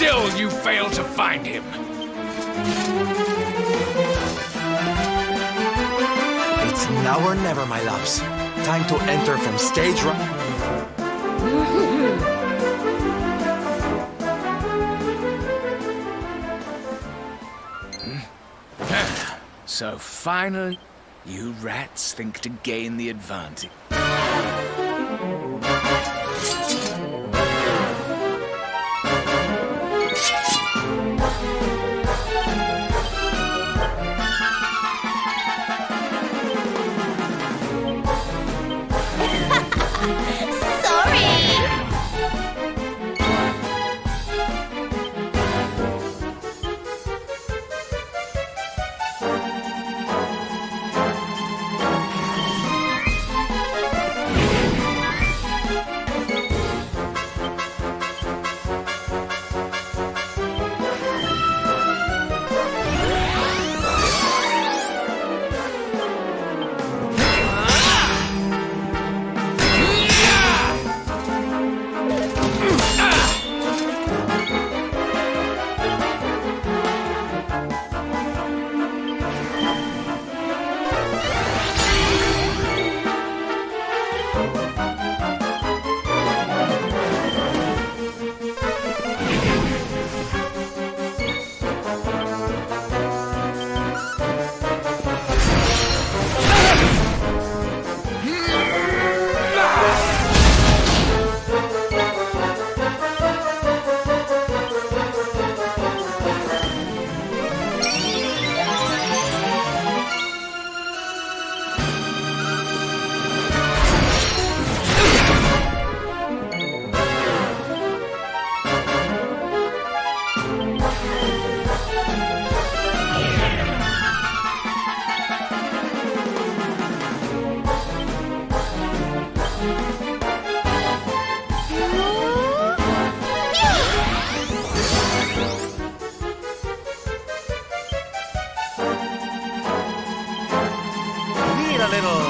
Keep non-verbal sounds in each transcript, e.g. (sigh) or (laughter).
Still, you fail to find him. It's now or never, my loves. Time to enter from stage right. Hmm. So finally, you rats think to gain the advantage. Little.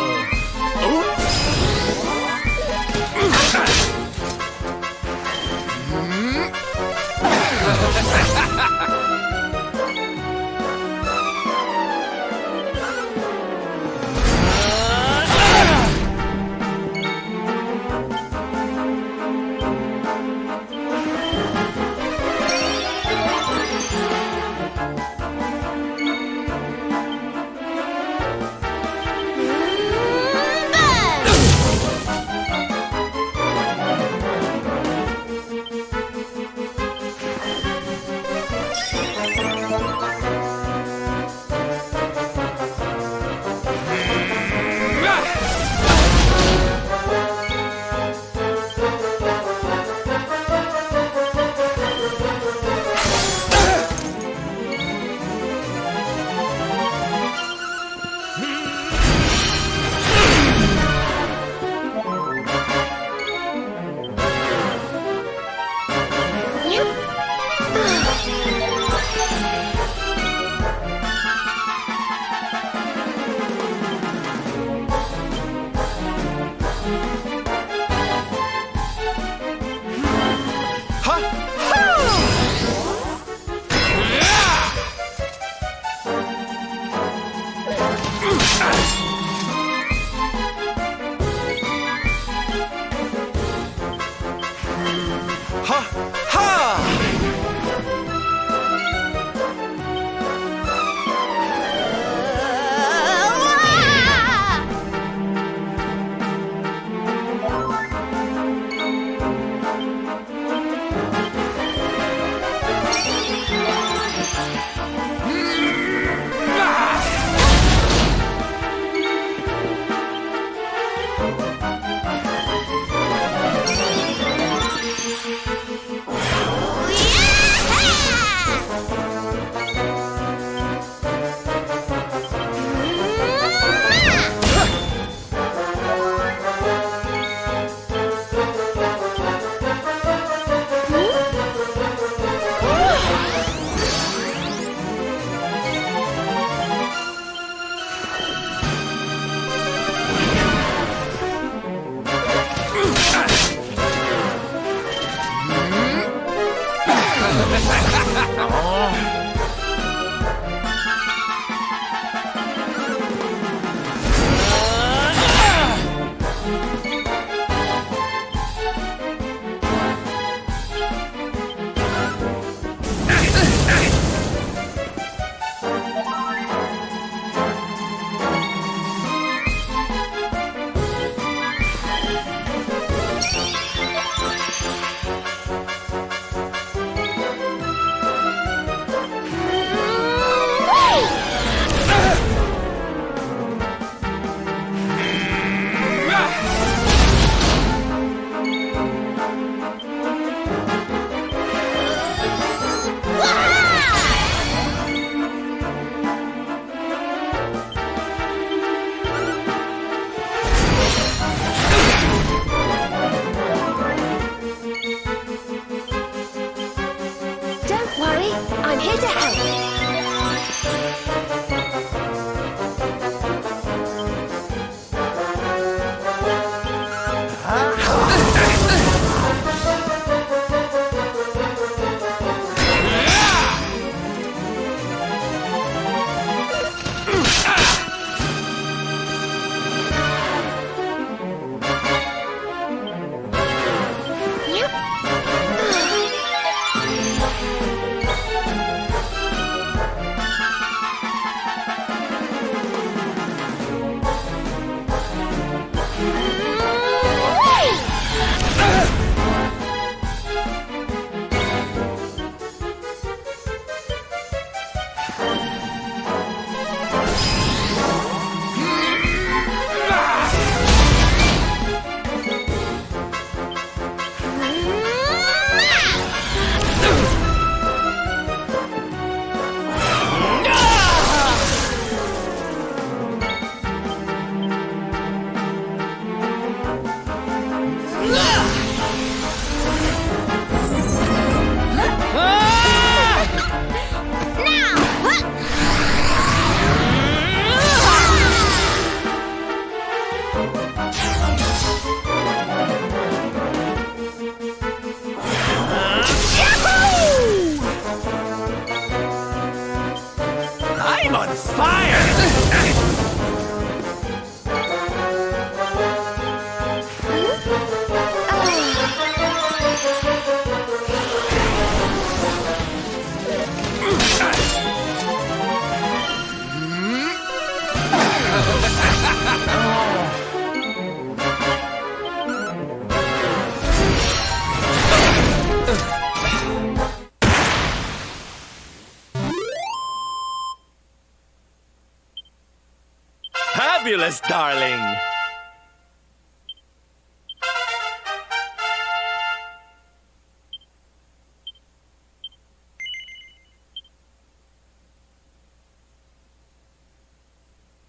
Fabulous, darling!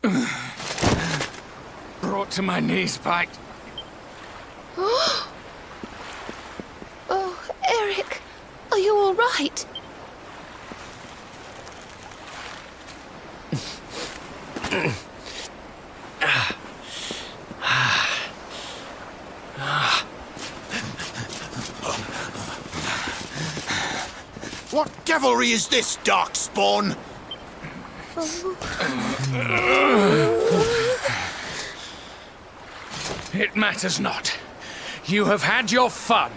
(sighs) Brought to my knees, Pike. (gasps) Oh, Eric, are you all right? What devilry is this, Darkspawn? It matters not. You have had your fun.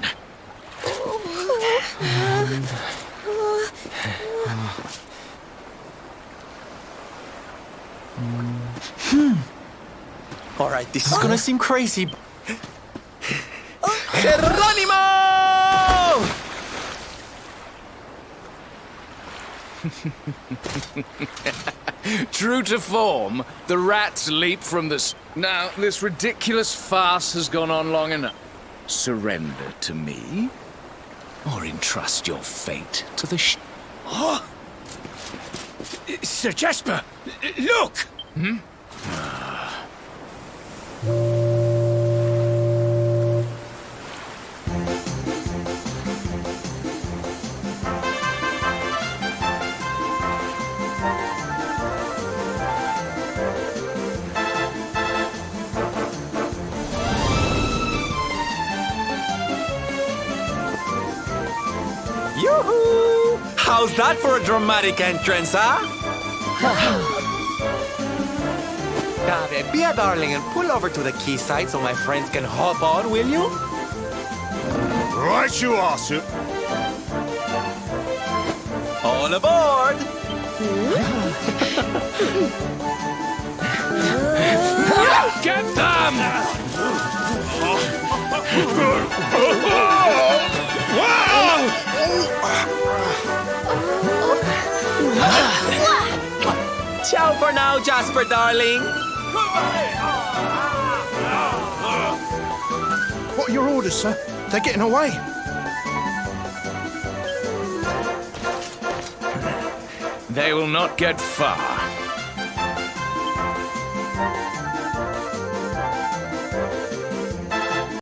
Hmm. All right, this is gonna seem crazy. Geronimo! (laughs) True to form, the rats leap from the. S- now, this ridiculous farce has gone on long enough. Surrender to me, or entrust your fate to the. Sh- (gasps) Sir Jasper, look! Hmm? Yoo-hoo! How's that for a dramatic entrance, huh? (laughs) Dave, be a darling and pull over to the quayside so my friends can hop on, will you? Right you are, sir. All aboard! (laughs) Get them! (laughs) Ciao for now, Jasper, darling. What are your orders, sir? They're getting away. They will not get far.